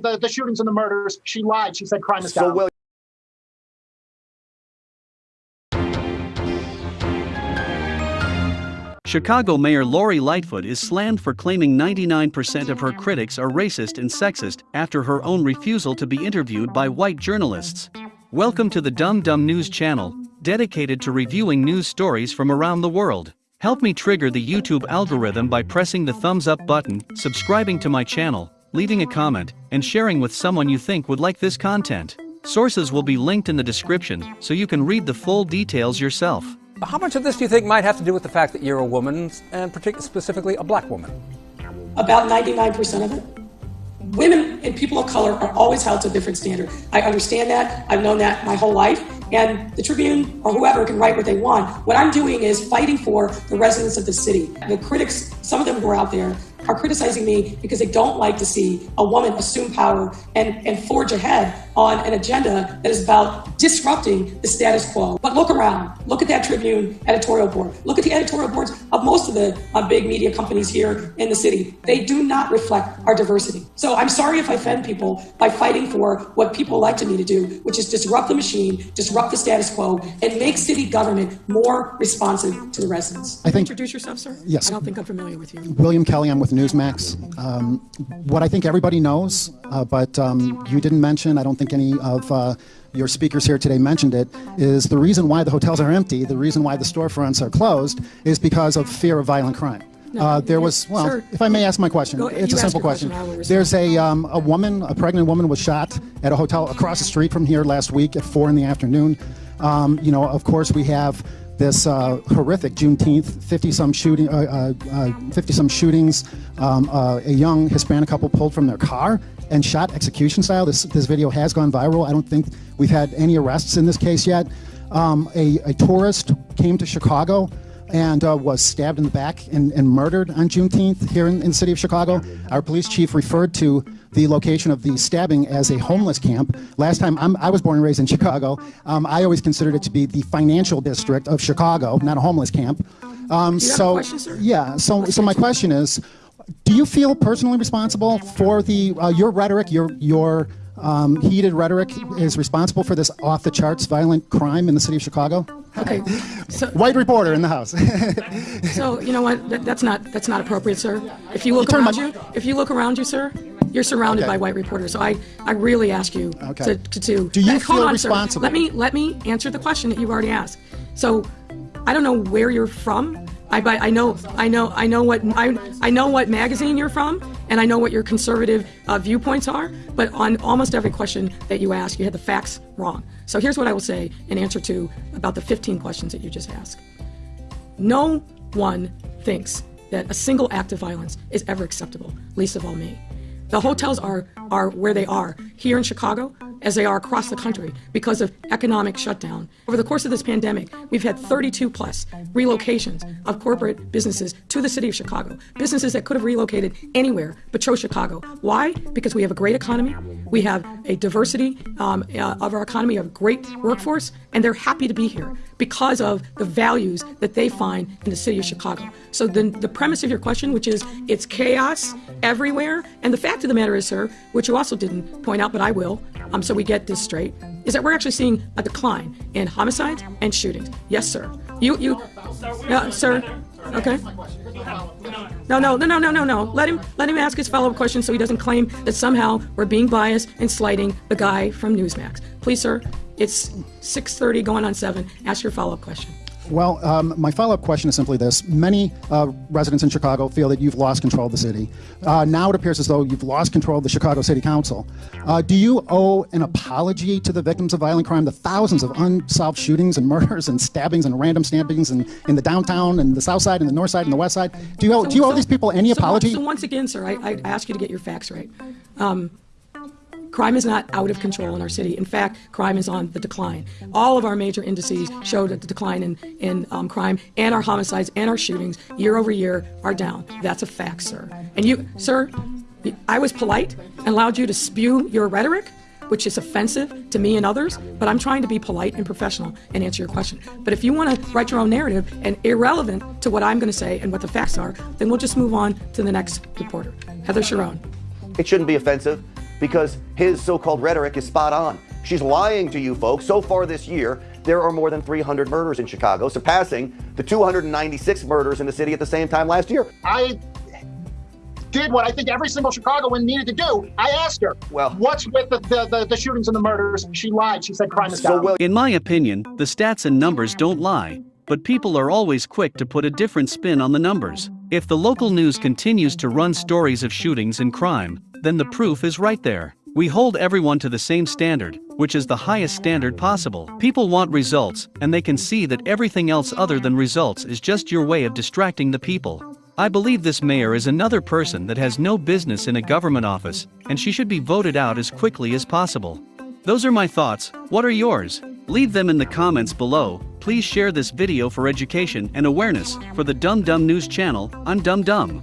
the, the shootings and the murders. She lied. She said crime is So, down. Will, Chicago Mayor Lori Lightfoot is slammed for claiming 99% of her critics are racist and sexist after her own refusal to be interviewed by white journalists. Welcome to the Dumb Dumb News channel, dedicated to reviewing news stories from around the world. Help me trigger the YouTube algorithm by pressing the thumbs up button, subscribing to my channel, leaving a comment, and sharing with someone you think would like this content. Sources will be linked in the description so you can read the full details yourself. How much of this do you think might have to do with the fact that you're a woman, and specifically a black woman? about 99% of it. Women and people of color are always held to a different standard. I understand that. I've known that my whole life. And the Tribune or whoever can write what they want. What I'm doing is fighting for the residents of the city. The critics, some of them who are out there, are criticizing me because they don't like to see a woman assume power and, and forge ahead on an agenda that is about disrupting the status quo. But look around. Look at that Tribune editorial board. Look at the editorial boards of most of the uh, big media companies here in the city. They do not reflect our diversity. So I'm sorry if I offend people by fighting for what people elected me to do, which is disrupt the machine, disrupt the status quo, and make city government more responsive to the residents. I think- Introduce yourself, sir? Yes. I don't think I'm familiar with you. William Kelly, I'm with Newsmax. Um, what I think everybody knows, uh, but um, you didn't mention, I don't think any of uh, your speakers here today mentioned it, is the reason why the hotels are empty, the reason why the storefronts are closed, is because of fear of violent crime. Uh, there was, well, Sir, if I may ask my question, Go- it's a simple question, question. I will respond. There's a, um, a woman, a pregnant woman was shot at a hotel across the street from here last week at four in the afternoon. Um, you know, of course, we have this uh, horrific Juneteenth, 50 some shooting, uh, uh, uh, 50 some shootings. Um, uh, a young Hispanic couple pulled from their car and shot execution style. This this video has gone viral. I don't think we've had any arrests in this case yet. Um, a, a tourist came to Chicago and uh, was stabbed in the back and, and murdered on Juneteenth here in, in the city of Chicago. Our police chief referred to the location of the stabbing as a homeless camp. Last time, I'm, I was born and raised in Chicago. Um, I always considered it to be the financial district of Chicago, not a homeless camp. Um, Do you have a so, question, yeah. So, so my question is, do you feel personally responsible for the uh, your rhetoric, your your um, heated rhetoric is responsible for this off the charts violent crime in the city of Chicago? Okay. So, White reporter in the house. so you know what? That, that's not that's not appropriate, sir. If you look turn around you, if you look around you, sir, you're surrounded Okay. by white reporters. So I, I really ask you Okay. to, to, to Do you feel on, sir. responsible? Let me let me answer the question that you've already asked. So, I don't know where you're from. I, I know I know I know what I, I know what magazine you're from, and I know what your conservative uh, viewpoints are. But on almost every question that you ask, you had the facts wrong. So here's what I will say in answer to about the 15 questions that you just asked. No one thinks that a single act of violence is ever acceptable, least of all me. The hotels are, are where they are here in Chicago, as they are across the country because of economic shutdown. Over the course of this pandemic, we've had 32 plus relocations of corporate businesses to the city of Chicago. Businesses that could have relocated anywhere but chose Chicago. Why? Because we have a great economy, we have a diversity um, uh, of our economy, a great workforce, and they're happy to be here because of the values that they find in the city of Chicago. So the, the premise of your question, which is it's chaos everywhere, and the fact of the matter is, sir, which you also didn't point out, but I will, um, so we get this straight, is that we're actually seeing a decline in homicides and shootings. Yes, sir. You, you, no, sir. Okay. No, no, no, no, no, no, no. Let him, let him ask his follow-up question so he doesn't claim that somehow we're being biased and slighting the guy from Newsmax. Please, sir. It's 6:30, going on seven. Ask your follow-up question. Well, um, my follow-up question is simply this: Many uh, residents in Chicago feel that you've lost control of the city. Uh, now it appears as though you've lost control of the Chicago City Council. Uh, do you owe an apology to the victims of violent crime, the thousands of unsolved shootings and murders and stabbings and random stabbings in, in the downtown and the south side and the north side and the west side? Do you owe, do you owe So- these people any so- apology? So once again, sir, I, I ask you to get your facts right. Um, crime is not out of control in our city. In fact, crime is on the decline. All of our major indices show that the decline in, in um, crime and our homicides and our shootings year over year are down. That's a fact, sir. And you, sir, I was polite and allowed you to spew your rhetoric which is offensive to me and others, but I'm trying to be polite and professional and answer your question. But if you want to write your own narrative and irrelevant to what I'm going to say and what the facts are, then we'll just move on to the next reporter. Heather Cherone. it shouldn't be offensive. Because his so called rhetoric is spot on. She's lying to you folks. So far this year, there are more than 300 murders in Chicago, surpassing the 296 murders in the city at the same time last year. I did what I think every single Chicagoan needed to do. I asked her, Well- what's with the, the, the, the shootings and the murders? She lied. She said crime is So, down. well, In my opinion, the stats and numbers don't lie, but people are always quick to put a different spin on the numbers. If the local news continues to run stories of shootings and crime, then the proof is right there. We hold everyone to the same standard, which is the highest standard possible. People want results, and they can see that everything else other than results is just your way of distracting the people. I believe this mayor is another person that has no business in a government office, and she should be voted out as quickly as possible. Those are my thoughts, what are yours? Leave them in the comments below, please share this video for education and awareness, for the Dum Dum News channel, I'm Dum Dum.